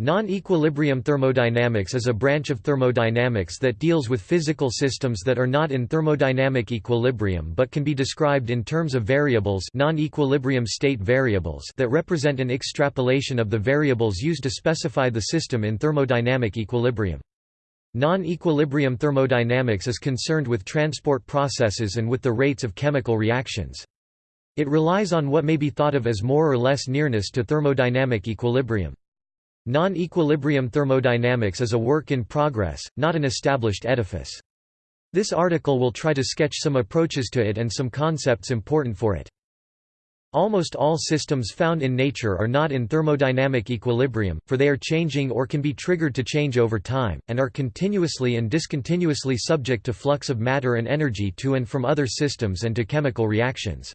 Non-equilibrium thermodynamics is a branch of thermodynamics that deals with physical systems that are not in thermodynamic equilibrium but can be described in terms of variables non-equilibrium state variables that represent an extrapolation of the variables used to specify the system in thermodynamic equilibrium. Non-equilibrium thermodynamics is concerned with transport processes and with the rates of chemical reactions. It relies on what may be thought of as more or less nearness to thermodynamic equilibrium. Non-equilibrium thermodynamics is a work in progress, not an established edifice. This article will try to sketch some approaches to it and some concepts important for it. Almost all systems found in nature are not in thermodynamic equilibrium, for they are changing or can be triggered to change over time, and are continuously and discontinuously subject to flux of matter and energy to and from other systems and to chemical reactions.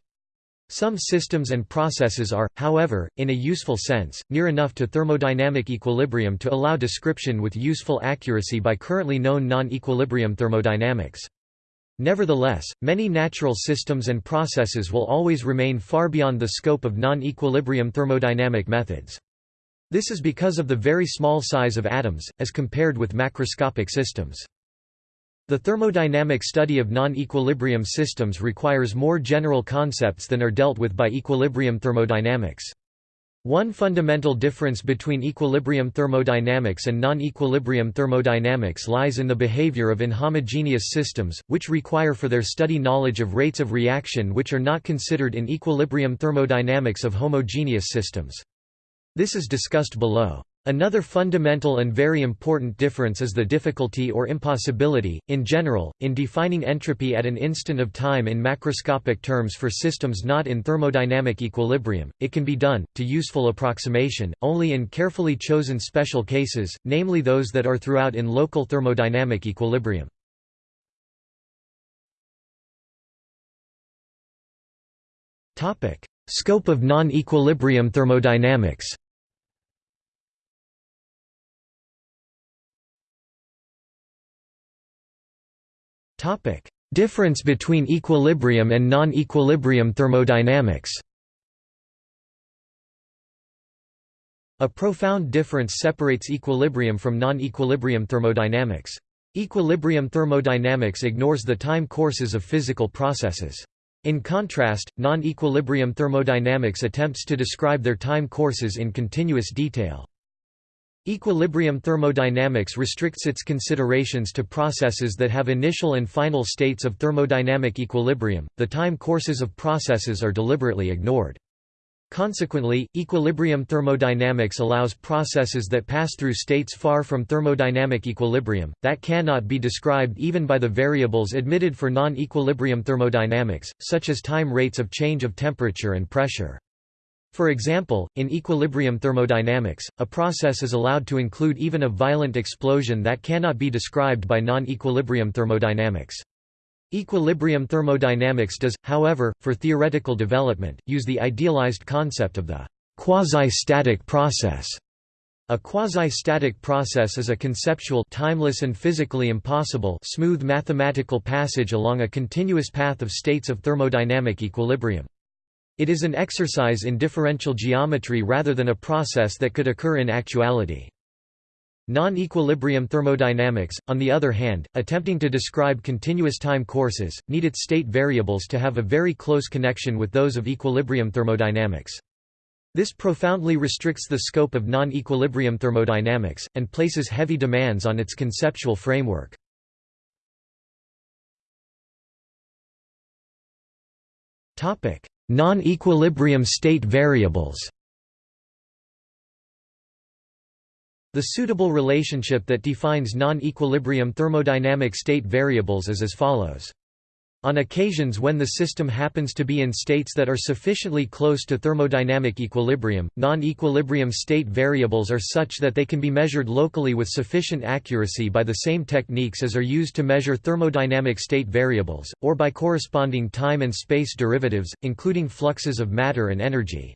Some systems and processes are, however, in a useful sense, near enough to thermodynamic equilibrium to allow description with useful accuracy by currently known non-equilibrium thermodynamics. Nevertheless, many natural systems and processes will always remain far beyond the scope of non-equilibrium thermodynamic methods. This is because of the very small size of atoms, as compared with macroscopic systems. The thermodynamic study of non-equilibrium systems requires more general concepts than are dealt with by equilibrium thermodynamics. One fundamental difference between equilibrium thermodynamics and non-equilibrium thermodynamics lies in the behavior of inhomogeneous systems, which require for their study knowledge of rates of reaction which are not considered in equilibrium thermodynamics of homogeneous systems. This is discussed below. Another fundamental and very important difference is the difficulty or impossibility, in general, in defining entropy at an instant of time in macroscopic terms for systems not in thermodynamic equilibrium. It can be done, to useful approximation, only in carefully chosen special cases, namely those that are throughout in local thermodynamic equilibrium. Scope of non-equilibrium thermodynamics Topic: Difference between equilibrium and non-equilibrium thermodynamics. A profound difference separates equilibrium from non-equilibrium thermodynamics. Equilibrium thermodynamics ignores the time courses of physical processes. In contrast, non-equilibrium thermodynamics attempts to describe their time courses in continuous detail. Equilibrium thermodynamics restricts its considerations to processes that have initial and final states of thermodynamic equilibrium, the time courses of processes are deliberately ignored. Consequently, equilibrium thermodynamics allows processes that pass through states far from thermodynamic equilibrium, that cannot be described even by the variables admitted for non-equilibrium thermodynamics, such as time rates of change of temperature and pressure. For example, in equilibrium thermodynamics, a process is allowed to include even a violent explosion that cannot be described by non-equilibrium thermodynamics. Equilibrium thermodynamics does, however, for theoretical development, use the idealized concept of the quasi-static process. A quasi-static process is a conceptual timeless and physically impossible smooth mathematical passage along a continuous path of states of thermodynamic equilibrium. It is an exercise in differential geometry rather than a process that could occur in actuality. Non-equilibrium thermodynamics, on the other hand, attempting to describe continuous time courses, need its state variables to have a very close connection with those of equilibrium thermodynamics. This profoundly restricts the scope of non-equilibrium thermodynamics, and places heavy demands on its conceptual framework. Non-equilibrium state variables The suitable relationship that defines non-equilibrium thermodynamic state variables is as follows. On occasions when the system happens to be in states that are sufficiently close to thermodynamic equilibrium, non-equilibrium state variables are such that they can be measured locally with sufficient accuracy by the same techniques as are used to measure thermodynamic state variables, or by corresponding time and space derivatives, including fluxes of matter and energy.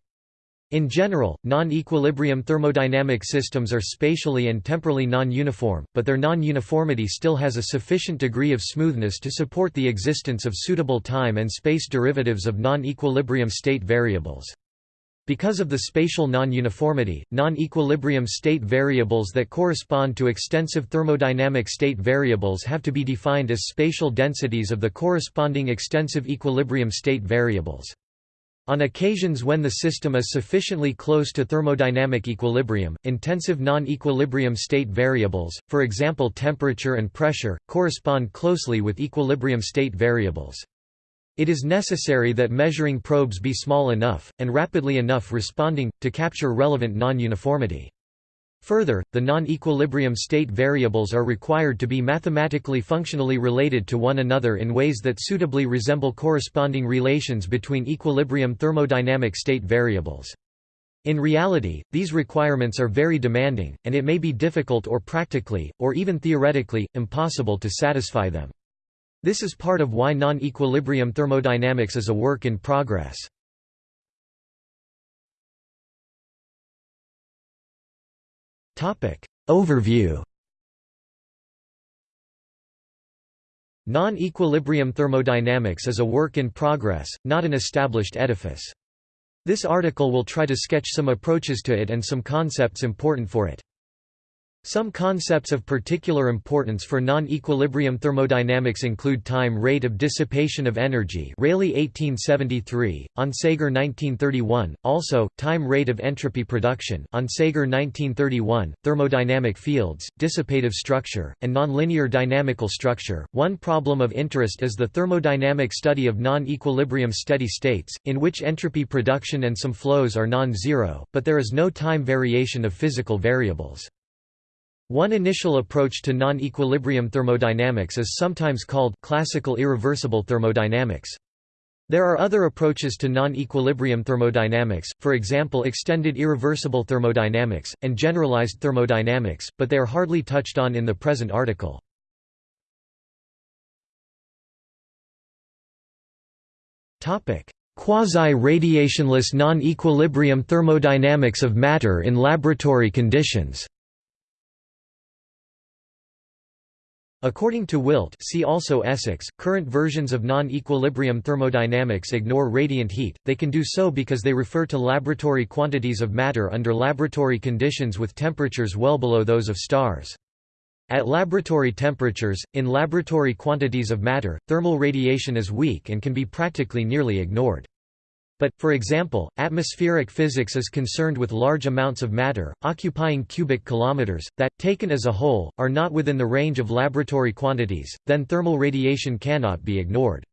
In general, non-equilibrium thermodynamic systems are spatially and temporally non-uniform, but their non-uniformity still has a sufficient degree of smoothness to support the existence of suitable time and space derivatives of non-equilibrium state variables. Because of the spatial non-uniformity, non-equilibrium state variables that correspond to extensive thermodynamic state variables have to be defined as spatial densities of the corresponding extensive equilibrium state variables. On occasions when the system is sufficiently close to thermodynamic equilibrium, intensive non-equilibrium state variables, for example temperature and pressure, correspond closely with equilibrium state variables. It is necessary that measuring probes be small enough, and rapidly enough responding, to capture relevant non-uniformity. Further, the non-equilibrium state variables are required to be mathematically functionally related to one another in ways that suitably resemble corresponding relations between equilibrium thermodynamic state variables. In reality, these requirements are very demanding, and it may be difficult or practically, or even theoretically, impossible to satisfy them. This is part of why non-equilibrium thermodynamics is a work in progress. Overview Non-equilibrium thermodynamics is a work in progress, not an established edifice. This article will try to sketch some approaches to it and some concepts important for it. Some concepts of particular importance for non-equilibrium thermodynamics include time rate of dissipation of energy Rayleigh 1873, Onsager 1931, also, time rate of entropy production Onsager 1931, thermodynamic fields, dissipative structure, and nonlinear dynamical structure. One problem of interest is the thermodynamic study of non-equilibrium steady states, in which entropy production and some flows are non-zero, but there is no time variation of physical variables. One initial approach to non-equilibrium thermodynamics is sometimes called classical irreversible thermodynamics. There are other approaches to non-equilibrium thermodynamics, for example extended irreversible thermodynamics, and generalized thermodynamics, but they are hardly touched on in the present article. Quasi-radiationless non-equilibrium thermodynamics of matter in laboratory conditions According to Wildt see also Essex, current versions of non-equilibrium thermodynamics ignore radiant heat, they can do so because they refer to laboratory quantities of matter under laboratory conditions with temperatures well below those of stars. At laboratory temperatures, in laboratory quantities of matter, thermal radiation is weak and can be practically nearly ignored. But, for example, atmospheric physics is concerned with large amounts of matter, occupying cubic kilometers, that, taken as a whole, are not within the range of laboratory quantities, then thermal radiation cannot be ignored.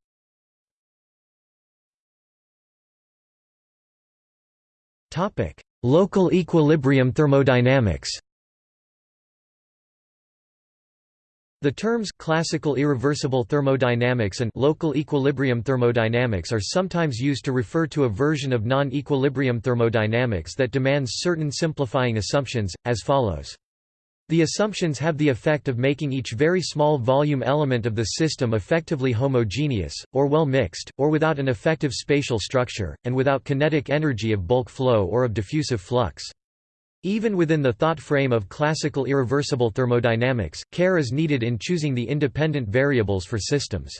Local equilibrium thermodynamics The terms classical irreversible thermodynamics and local equilibrium thermodynamics are sometimes used to refer to a version of non-equilibrium thermodynamics that demands certain simplifying assumptions, as follows. The assumptions have the effect of making each very small volume element of the system effectively homogeneous, or well mixed, or without an effective spatial structure, and without kinetic energy of bulk flow or of diffusive flux. Even within the thought frame of classical irreversible thermodynamics, care is needed in choosing the independent variables for systems.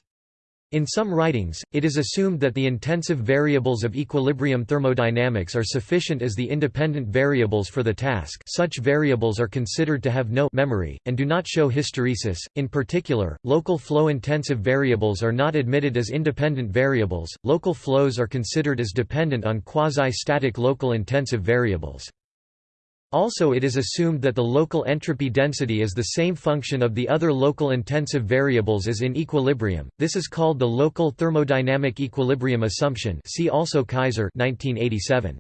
In some writings, it is assumed that the intensive variables of equilibrium thermodynamics are sufficient as the independent variables for the task such variables are considered to have no memory, and do not show hysteresis. In particular, local flow-intensive variables are not admitted as independent variables, local flows are considered as dependent on quasi-static local intensive variables. Also it is assumed that the local entropy density is the same function of the other local intensive variables as in equilibrium. This is called the local thermodynamic equilibrium assumption. See also Keizer 1987.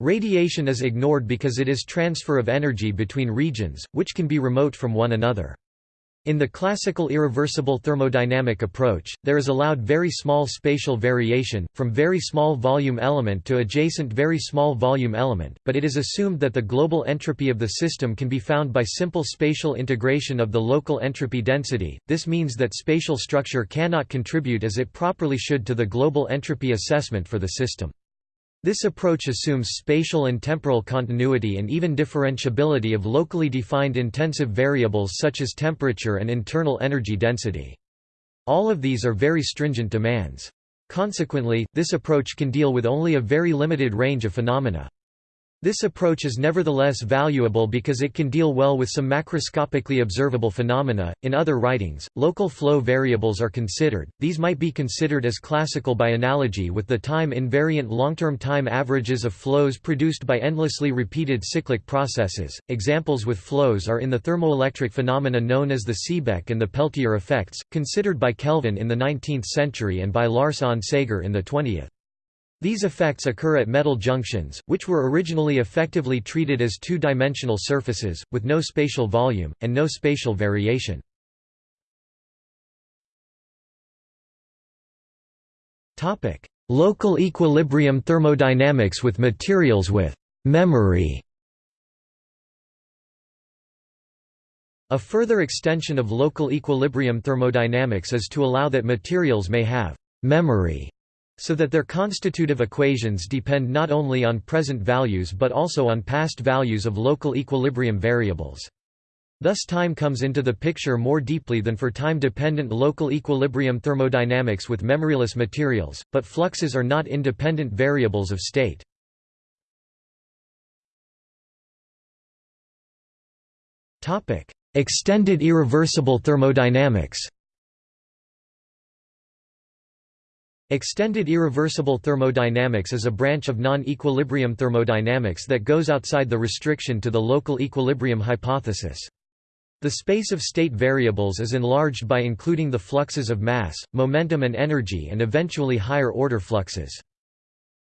Radiation is ignored because it is transfer of energy between regions, which can be remote from one another. In the classical irreversible thermodynamic approach, there is allowed very small spatial variation, from very small volume element to adjacent very small volume element, but it is assumed that the global entropy of the system can be found by simple spatial integration of the local entropy density. This means that spatial structure cannot contribute as it properly should to the global entropy assessment for the system. This approach assumes spatial and temporal continuity and even differentiability of locally defined intensive variables such as temperature and internal energy density. All of these are very stringent demands. Consequently, this approach can deal with only a very limited range of phenomena. This approach is nevertheless valuable because it can deal well with some macroscopically observable phenomena. In other writings, local flow variables are considered. These might be considered as classical by analogy with the time invariant long-term time averages of flows produced by endlessly repeated cyclic processes. Examples with flows are in the thermoelectric phenomena known as the Seebeck and the Peltier effects, considered by Kelvin in the 19th century and by Lars Onsager in the 20th. These effects occur at metal junctions, which were originally effectively treated as two-dimensional surfaces, with no spatial volume, and no spatial variation. Local equilibrium thermodynamics with materials with memory. A further extension of local equilibrium thermodynamics is to allow that materials may have memory so that their constitutive equations depend not only on present values but also on past values of local equilibrium variables. Thus time comes into the picture more deeply than for time-dependent local equilibrium thermodynamics with memoryless materials, but fluxes are not independent variables of state. Extended irreversible thermodynamics Extended irreversible thermodynamics is a branch of non-equilibrium thermodynamics that goes outside the restriction to the local equilibrium hypothesis. The space of state variables is enlarged by including the fluxes of mass, momentum and energy and eventually higher-order fluxes.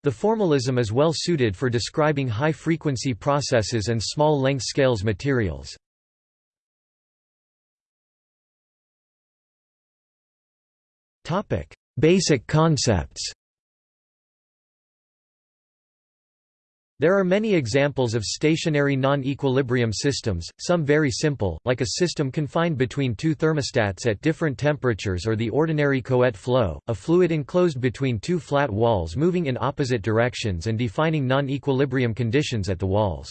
The formalism is well suited for describing high-frequency processes and small-length scales materials. Topic: Basic concepts There are many examples of stationary non-equilibrium systems, some very simple, like a system confined between two thermostats at different temperatures or the ordinary Couette flow, a fluid enclosed between two flat walls moving in opposite directions and defining non-equilibrium conditions at the walls.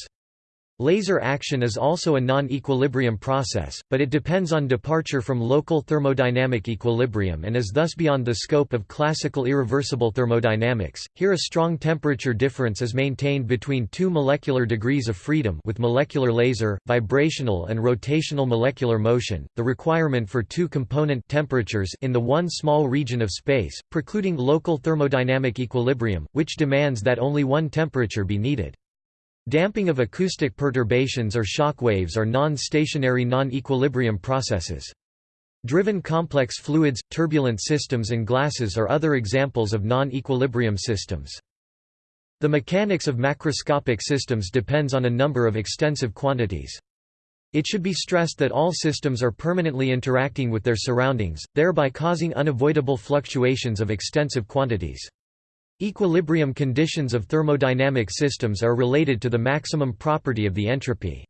Laser action is also a non-equilibrium process, but it depends on departure from local thermodynamic equilibrium and is thus beyond the scope of classical irreversible thermodynamics. Here a strong temperature difference is maintained between two molecular degrees of freedom with molecular laser, vibrational and rotational molecular motion, the requirement for two component temperatures in the one small region of space, precluding local thermodynamic equilibrium, which demands that only one temperature be needed. Damping of acoustic perturbations or shock waves are non-stationary non-equilibrium processes. Driven complex fluids, turbulent systems and glasses are other examples of non-equilibrium systems. The mechanics of macroscopic systems depends on a number of extensive quantities. It should be stressed that all systems are permanently interacting with their surroundings, thereby causing unavoidable fluctuations of extensive quantities. Equilibrium conditions of thermodynamic systems are related to the maximum property of the entropy.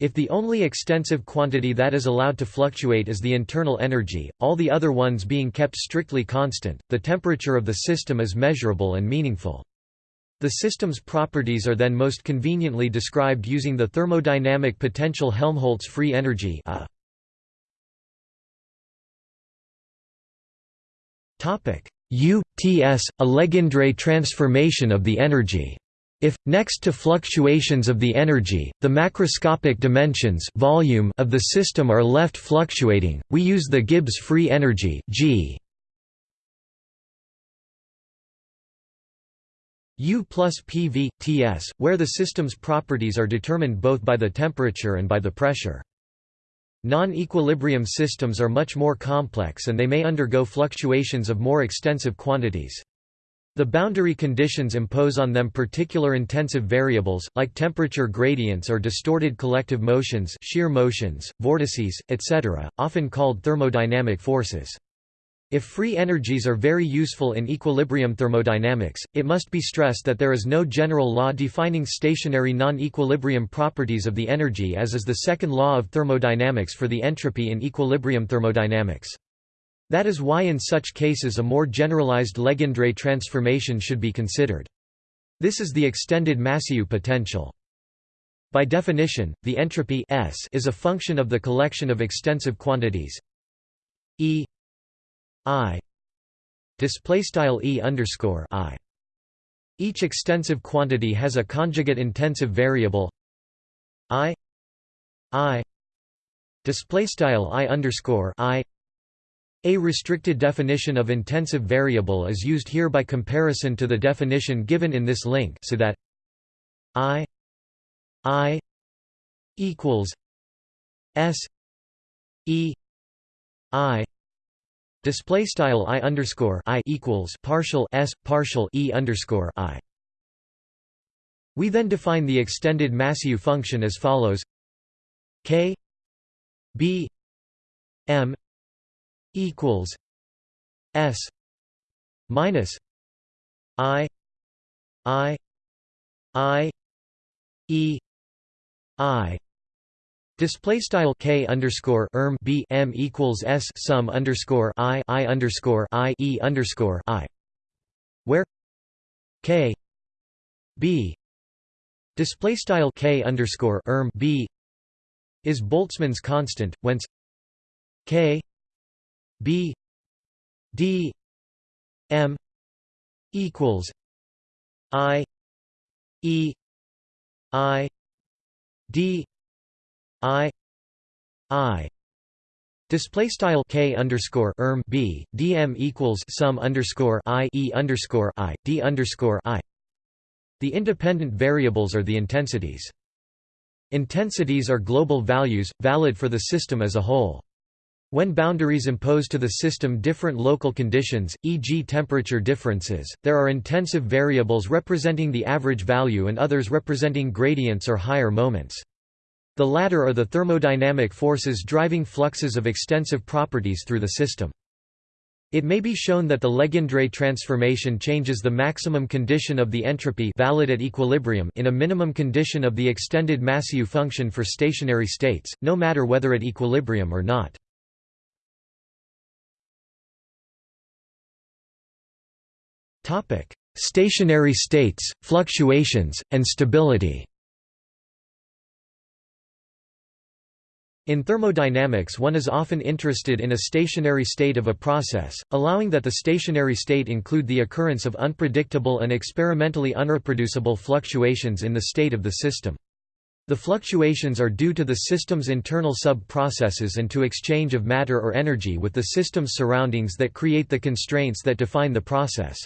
If the only extensive quantity that is allowed to fluctuate is the internal energy, all the other ones being kept strictly constant, the temperature of the system is measurable and meaningful. The system's properties are then most conveniently described using the thermodynamic potential Helmholtz free energy a. Topic: U Ts, a Legendre transformation of the energy. If, next to fluctuations of the energy, the macroscopic dimensions volume of the system are left fluctuating, we use the Gibbs free energy G. U plus PV, Ts, where the system's properties are determined both by the temperature and by the pressure. Non-equilibrium systems are much more complex and they may undergo fluctuations of more extensive quantities. The boundary conditions impose on them particular intensive variables, like temperature gradients or distorted collective motions shear motions, vortices, etc., often called thermodynamic forces. If free energies are very useful in equilibrium thermodynamics, it must be stressed that there is no general law defining stationary non-equilibrium properties of the energy as is the second law of thermodynamics for the entropy in equilibrium thermodynamics. That is why in such cases a more generalized Legendre transformation should be considered. This is the extended Massieu potential. By definition, the entropy S is a function of the collection of extensive quantities E I display style e underscore i. Each extensive quantity has a conjugate intensive variable i i display style i underscore i. A restricted definition of intensive variable is used here by comparison to the definition given in this link, so that i i equals s e i display style i underscore i equals partial s partial e underscore i. We then define the extended Massieu function as follows: k b m equals s minus i i i e i Display style k underscore erm b m equals s sum underscore i i underscore i e underscore i, where k b display style k underscore erm b is Boltzmann's constant, whence k b d m equals i e i d I I Display style k underscore erm b dm equals sum underscore i e underscore i d underscore i. The independent variables are the intensities. Intensities are global values, valid for the system as a whole. When boundaries impose to the system different local conditions, e.g. temperature differences, there are intensive variables representing the average value and others representing gradients or higher moments. The latter are the thermodynamic forces driving fluxes of extensive properties through the system. It may be shown that the Legendre transformation changes the maximum condition of the entropy valid at equilibrium in a minimum condition of the extended Massieu function for stationary states, no matter whether at equilibrium or not. Stationary states, fluctuations, and stability In thermodynamics one is often interested in a stationary state of a process, allowing that the stationary state include the occurrence of unpredictable and experimentally unreproducible fluctuations in the state of the system. The fluctuations are due to the system's internal sub-processes and to exchange of matter or energy with the system's surroundings that create the constraints that define the process.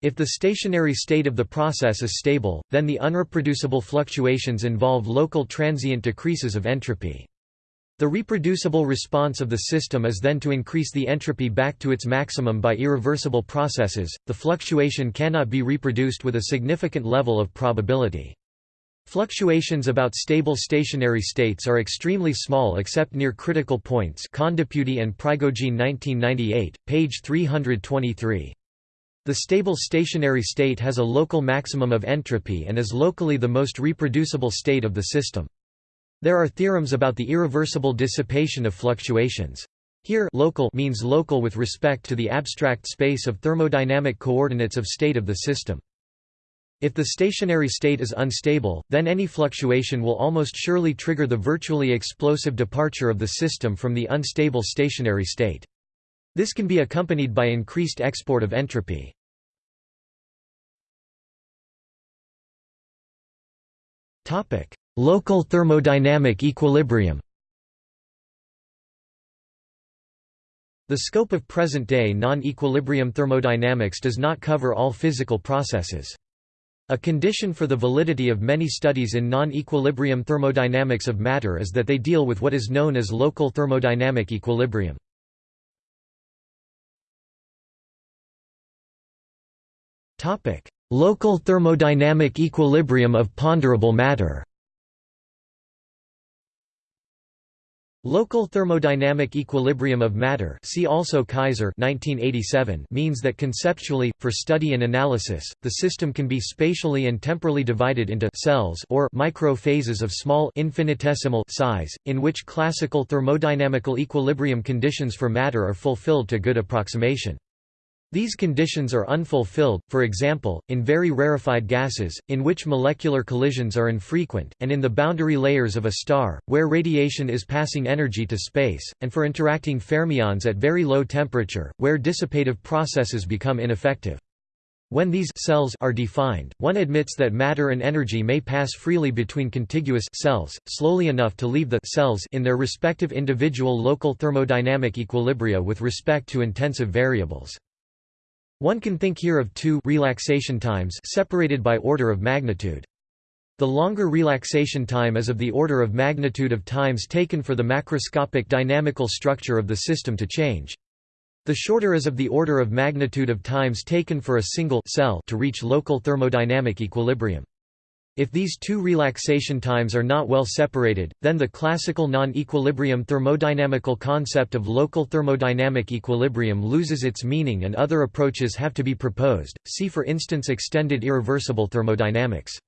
If the stationary state of the process is stable, then the unreproducible fluctuations involve local transient decreases of entropy. The reproducible response of the system is then to increase the entropy back to its maximum by irreversible processes. The fluctuation cannot be reproduced with a significant level of probability. Fluctuations about stable stationary states are extremely small except near critical points Kondepudi and Prigogine 1998, page 323. The stable stationary state has a local maximum of entropy and is locally the most reproducible state of the system. There are theorems about the irreversible dissipation of fluctuations. Here local means local with respect to the abstract space of thermodynamic coordinates of state of the system. If the stationary state is unstable, then any fluctuation will almost surely trigger the virtually explosive departure of the system from the unstable stationary state. This can be accompanied by increased export of entropy. Local thermodynamic equilibrium The scope of present-day non-equilibrium thermodynamics does not cover all physical processes. A condition for the validity of many studies in non-equilibrium thermodynamics of matter is that they deal with what is known as local thermodynamic equilibrium. Local thermodynamic equilibrium of ponderable matter Local thermodynamic equilibrium of matter see also Keizer 1987 means that conceptually, for study and analysis, the system can be spatially and temporally divided into cells or micro-phases of small infinitesimal size, in which classical thermodynamical equilibrium conditions for matter are fulfilled to good approximation. These conditions are unfulfilled, for example, in very rarefied gases, in which molecular collisions are infrequent, and in the boundary layers of a star, where radiation is passing energy to space, and for interacting fermions at very low temperature, where dissipative processes become ineffective. When these cells are defined, one admits that matter and energy may pass freely between contiguous cells, slowly enough to leave the cells in their respective individual local thermodynamic equilibria with respect to intensive variables. One can think here of two relaxation times separated by order of magnitude. The longer relaxation time is of the order of magnitude of times taken for the macroscopic dynamical structure of the system to change. The shorter is of the order of magnitude of times taken for a single cell to reach local thermodynamic equilibrium. If these two relaxation times are not well separated, then the classical non-equilibrium thermodynamical concept of local thermodynamic equilibrium loses its meaning and other approaches have to be proposed, see for instance extended irreversible thermodynamics.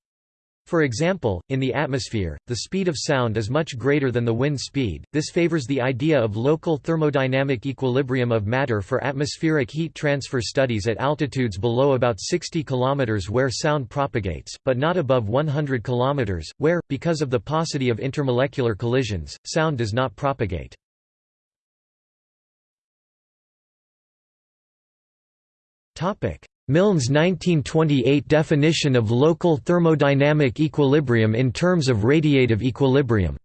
For example, in the atmosphere, the speed of sound is much greater than the wind speed. This favors the idea of local thermodynamic equilibrium of matter for atmospheric heat transfer studies at altitudes below about 60 km where sound propagates, but not above 100 km, where, because of the paucity of intermolecular collisions, sound does not propagate. Topic: Milne's 1928 definition of local thermodynamic equilibrium in terms of radiative equilibrium.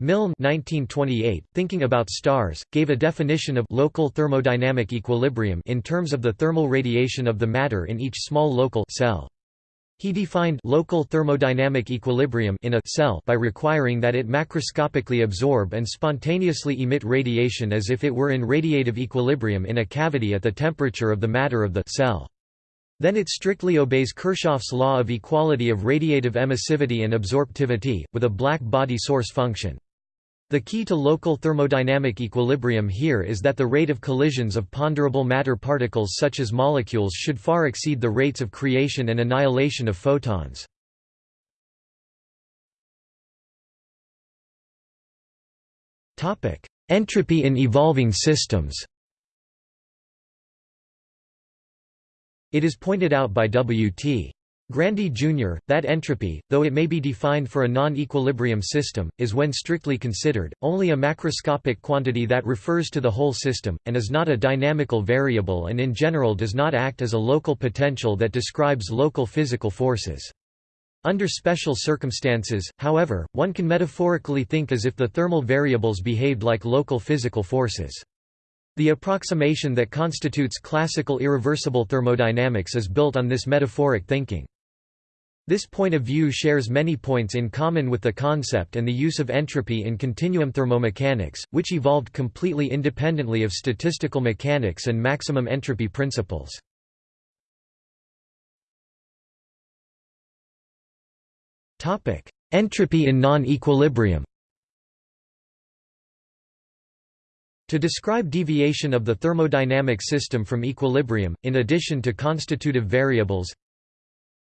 Milne 1928, thinking about stars, gave a definition of local thermodynamic equilibrium in terms of the thermal radiation of the matter in each small local cell. He defined local thermodynamic equilibrium in a cell by requiring that it macroscopically absorb and spontaneously emit radiation as if it were in radiative equilibrium in a cavity at the temperature of the matter of the cell. Then it strictly obeys Kirchhoff's law of equality of radiative emissivity and absorptivity, with a black body source function. The key to local thermodynamic equilibrium here is that the rate of collisions of ponderable matter particles such as molecules should far exceed the rates of creation and annihilation of photons. Entropy in evolving systems It is pointed out by W.T. Grandy Jr., that entropy, though it may be defined for a non-equilibrium system, is when strictly considered, only a macroscopic quantity that refers to the whole system, and is not a dynamical variable and in general does not act as a local potential that describes local physical forces. Under special circumstances, however, one can metaphorically think as if the thermal variables behaved like local physical forces. The approximation that constitutes classical irreversible thermodynamics is built on this metaphoric thinking. This point of view shares many points in common with the concept and the use of entropy in continuum thermomechanics, which evolved completely independently of statistical mechanics and maximum entropy principles. Entropy in non-equilibrium To describe deviation of the thermodynamic system from equilibrium, in addition to constitutive variables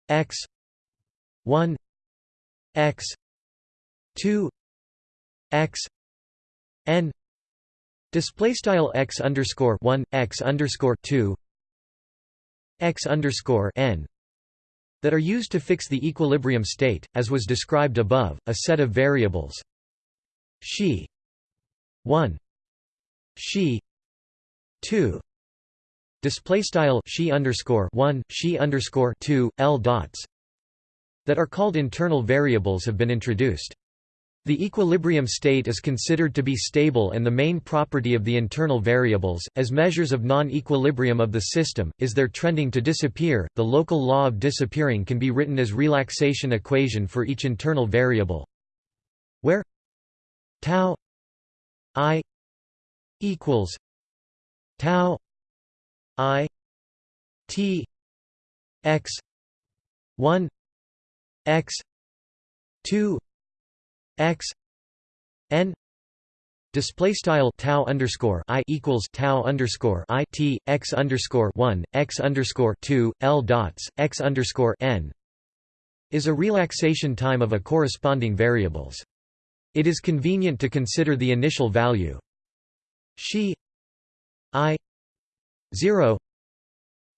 x 1 x 2 x n display style x underscore 1 x underscore 2 x underscore n that are used to fix the equilibrium state as was described above a set of variables. She 1 she 2 display style she underscore 1 she underscore 2 l dots that are called internal variables have been introduced. The equilibrium state is considered to be stable and the main property of the internal variables, as measures of non-equilibrium of the system, is their trending to disappear. The local law of disappearing can be written as relaxation equation for each internal variable, where tau i equals tau i t x 1 x 2 x n display style tau underscore i equals tau underscore i t x underscore 1 x underscore 2 l dots x underscore n is a relaxation time of a corresponding variables. It is convenient to consider the initial value she i 0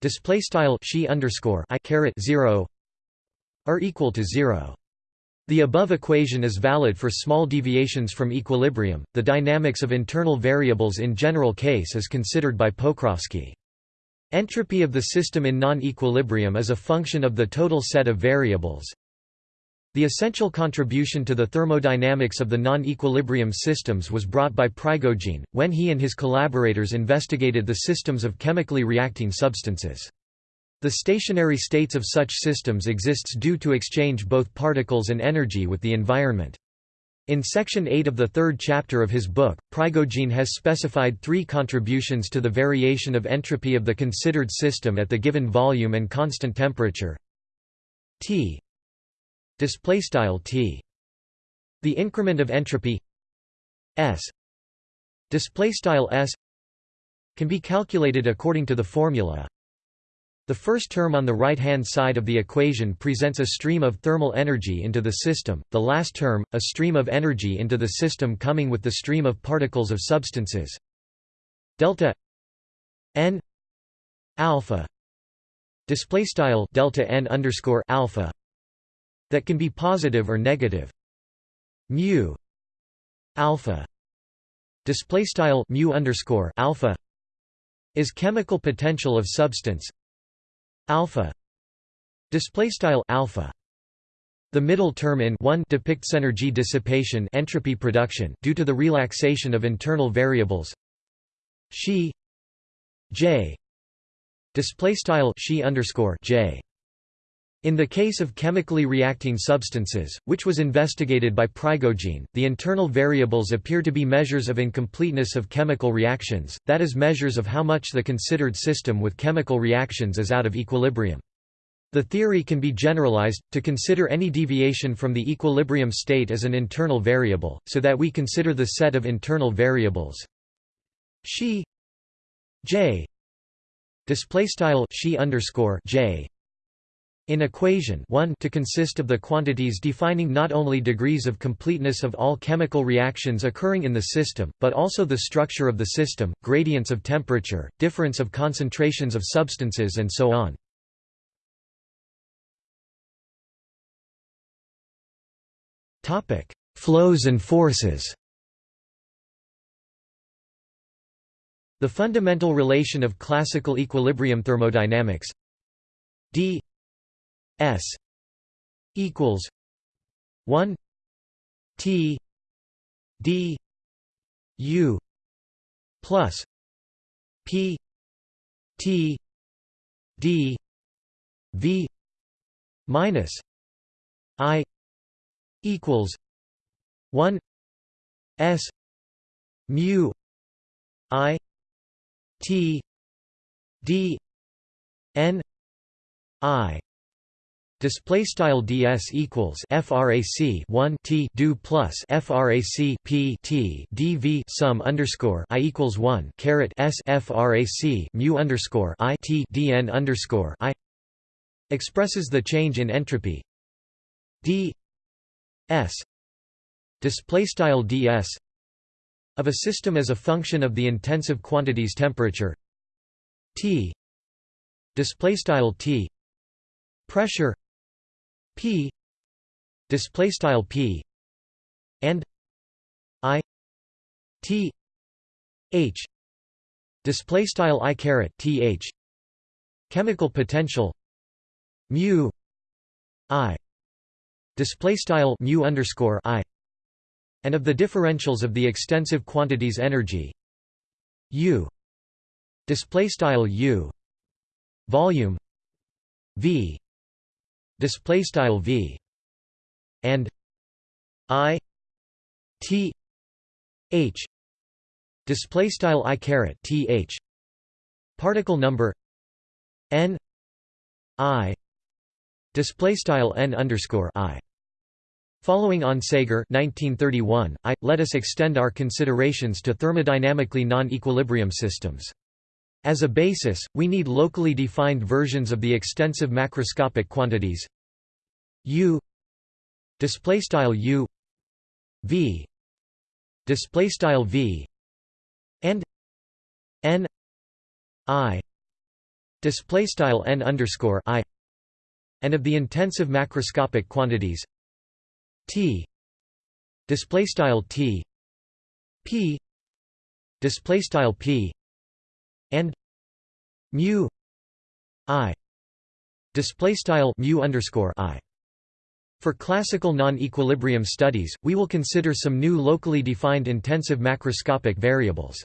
display style she underscore i caret 0 are equal to 0 the above equation is valid for small deviations from equilibrium. The dynamics of internal variables in general case is considered by Pokrovsky. Entropy of the system in non-equilibrium is a function of the total set of variables. The essential contribution to the thermodynamics of the non-equilibrium systems was brought by Prigogine, when he and his collaborators investigated the systems of chemically reacting substances. The stationary states of such systems exists due to exchange both particles and energy with the environment. In section 8 of the third chapter of his book, Prigogine has specified three contributions to the variation of entropy of the considered system at the given volume and constant temperature. T. T. The increment of entropy. S. S. Can be calculated according to the formula the first term on the right-hand side of the equation presents a stream of thermal energy into the system, the last term, a stream of energy into the system coming with the stream of particles of substances. Delta n alpha display style delta n underscore alpha that can be positive or negative. Mu alpha display style mu underscore alpha is chemical potential of substance alpha display style alpha. The middle term in 1 depicts energy dissipation entropy production due to the relaxation of internal variables. She j display style she underscore j in the case of chemically reacting substances, which was investigated by Prigogine, the internal variables appear to be measures of incompleteness of chemical reactions, that is measures of how much the considered system with chemical reactions is out of equilibrium. The theory can be generalized, to consider any deviation from the equilibrium state as an internal variable, so that we consider the set of internal variables she j underscore j in equation 1 to consist of the quantities defining not only degrees of completeness of all chemical reactions occurring in the system, but also the structure of the system, gradients of temperature, difference of concentrations of substances and so on. Flows and forces The fundamental relation of classical equilibrium thermodynamics d S equals one T D U plus P T D V minus I equals one S mu I T D N I Display style ds equals frac 1 t do plus frac p t dv sum underscore i equals 1 caret s frac mu underscore i t dn underscore i expresses the change in entropy. D s display style ds of a system as a function of the intensive quantities temperature. T display style t pressure p. Display style p. And i. T. H. Display style i caret th chemical potential. Mu. I. Display style mu underscore i. And of the differentials of the extensive quantities energy. U. Display style u. Volume. V display style v and i t h display style i caret th particle number n i display style n underscore i Following Onsager 1931, I, let us extend our considerations to thermodynamically non-equilibrium systems. As a basis, we need locally defined versions of the extensive macroscopic quantities u display style u v display style v and n I display style n underscore I and of the intensive macroscopic quantities T display style T P display style P and mu I display style mu underscore I for classical non-equilibrium studies, we will consider some new locally defined intensive macroscopic variables.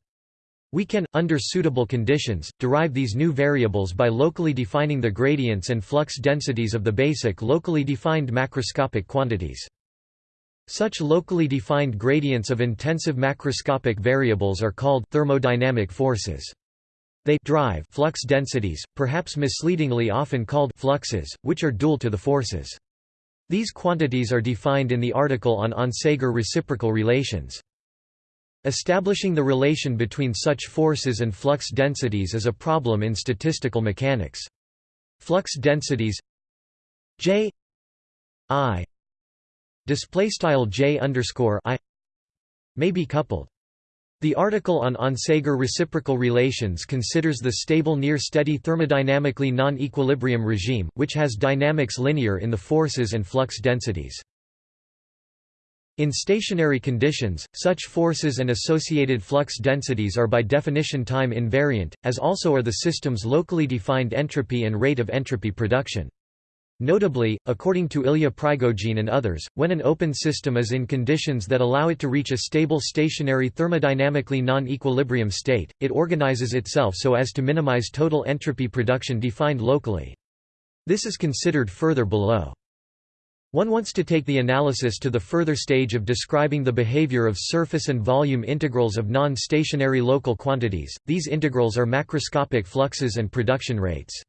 We can, under suitable conditions, derive these new variables by locally defining the gradients and flux densities of the basic locally defined macroscopic quantities. Such locally defined gradients of intensive macroscopic variables are called thermodynamic forces. They drive flux densities, perhaps misleadingly often called fluxes, which are dual to the forces. These quantities are defined in the article on Onsager reciprocal relations. Establishing the relation between such forces and flux densities is a problem in statistical mechanics. Flux densities J I display style J underscore I may be coupled. The article on Onsager reciprocal relations considers the stable near-steady thermodynamically non-equilibrium regime, which has dynamics linear in the forces and flux densities. In stationary conditions, such forces and associated flux densities are by definition time invariant, as also are the system's locally defined entropy and rate of entropy production. Notably, according to Ilya Prigogine and others, when an open system is in conditions that allow it to reach a stable stationary thermodynamically non-equilibrium state, it organizes itself so as to minimize total entropy production defined locally. This is considered further below. One wants to take the analysis to the further stage of describing the behavior of surface and volume integrals of non-stationary local quantities, these integrals are macroscopic fluxes and production rates.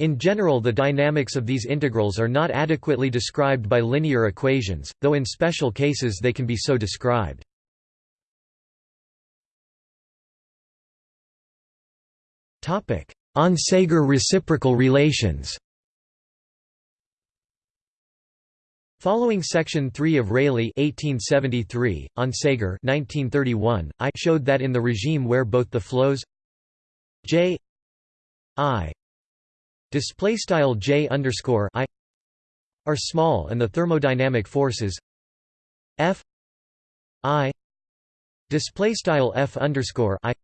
In general the dynamics of these integrals are not adequately described by linear equations, though in special cases they can be so described. Onsager reciprocal relations Following Section 3 of Rayleigh 1873, Onsager 1931, I showed that in the regime where both the flows J I display style j underscore i are small and the thermodynamic forces f i display style f underscore i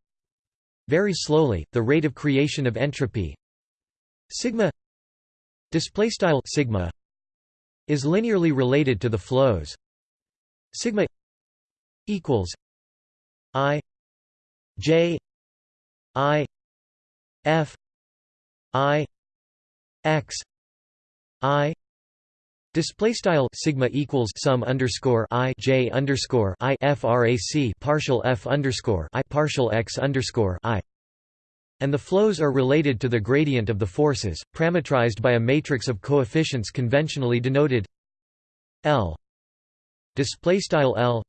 very slowly the rate of creation of entropy sigma display style sigma is linearly related to the flows sigma equals i j i f i x i Display style sigma equals sum underscore i j underscore i frac partial f underscore i partial x underscore i, and the flows are related to the gradient of the forces, parametrized by a matrix of coefficients conventionally denoted L. Display style L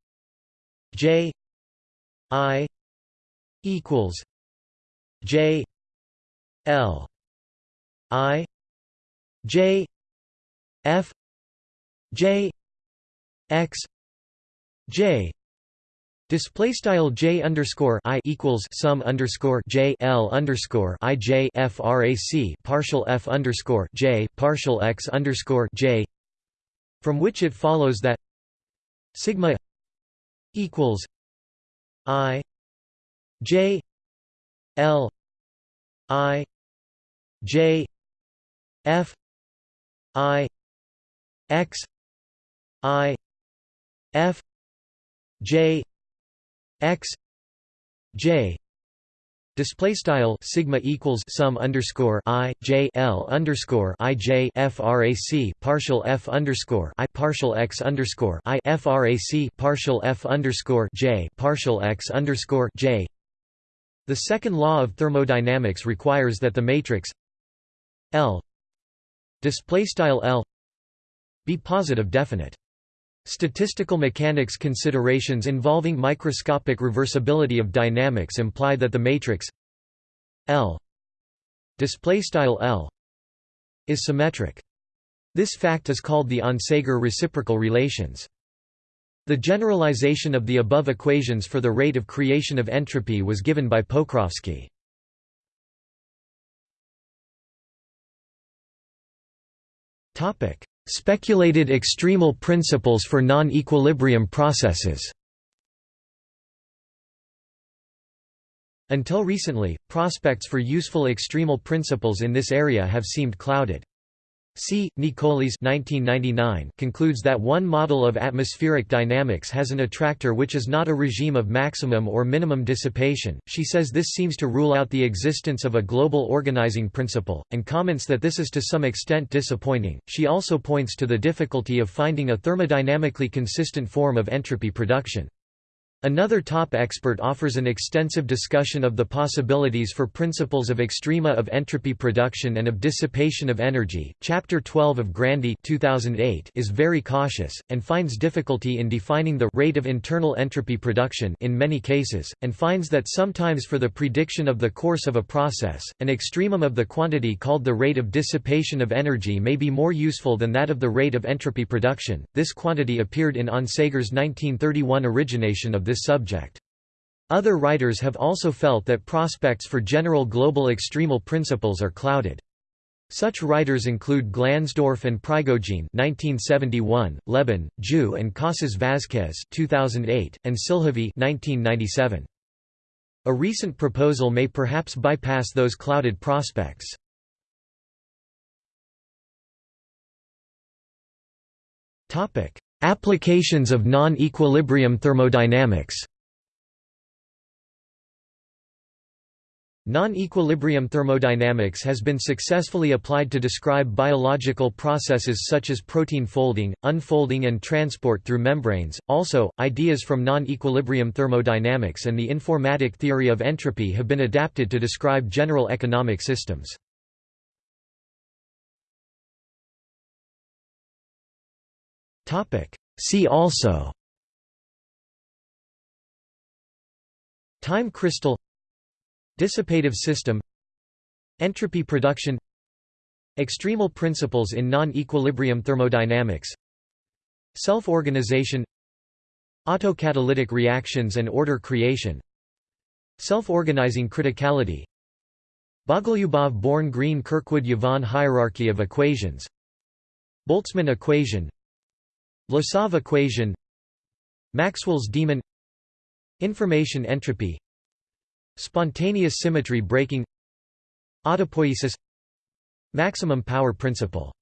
j i equals j L i J F J X J Display style J underscore I equals sum underscore J L underscore I J frac partial F underscore J partial X underscore J from which it follows that sigma equals I J L I J F I X I F J X J Display style sigma equals sum underscore i j l underscore i j frac partial f underscore i partial x underscore i frac partial f underscore j partial x underscore j. The second law of thermodynamics requires that the matrix L display style L be positive definite Statistical mechanics considerations involving microscopic reversibility of dynamics imply that the matrix L display style L is symmetric. This fact is called the Onsager reciprocal relations. The generalization of the above equations for the rate of creation of entropy was given by Pokrovsky. Speculated extremal principles for non-equilibrium processes Until recently, prospects for useful extremal principles in this area have seemed clouded. C. Nicolis concludes that one model of atmospheric dynamics has an attractor which is not a regime of maximum or minimum dissipation. She says this seems to rule out the existence of a global organizing principle, and comments that this is to some extent disappointing. She also points to the difficulty of finding a thermodynamically consistent form of entropy production. Another top expert offers an extensive discussion of the possibilities for principles of extrema of entropy production and of dissipation of energy. Chapter 12 of Grandy 2008 is very cautious, and finds difficulty in defining the rate of internal entropy production in many cases, and finds that sometimes for the prediction of the course of a process, an extremum of the quantity called the rate of dissipation of energy may be more useful than that of the rate of entropy production. This quantity appeared in Onsager's 1931 origination of this subject. Other writers have also felt that prospects for general global extremal principles are clouded. Such writers include Glansdorff and Prigogine 1971, Lebon, Jou and Casas Vázquez 2008, and Silhavy 1997. A recent proposal may perhaps bypass those clouded prospects. Applications of non-equilibrium thermodynamics Non-equilibrium thermodynamics has been successfully applied to describe biological processes such as protein folding, unfolding and transport through membranes. Also, ideas from non-equilibrium thermodynamics and the informatic theory of entropy have been adapted to describe general economic systems. See also. Time crystal. Dissipative system. Entropy production. Extremal principles in non-equilibrium thermodynamics. Self-organization. Autocatalytic reactions and order creation. Self-organizing criticality. Bogoliubov-Born-Green-Kirkwood-Yvon hierarchy of equations. Boltzmann equation Vlasov equation Maxwell's demon Information entropy Spontaneous symmetry breaking Autopoiesis Maximum power principle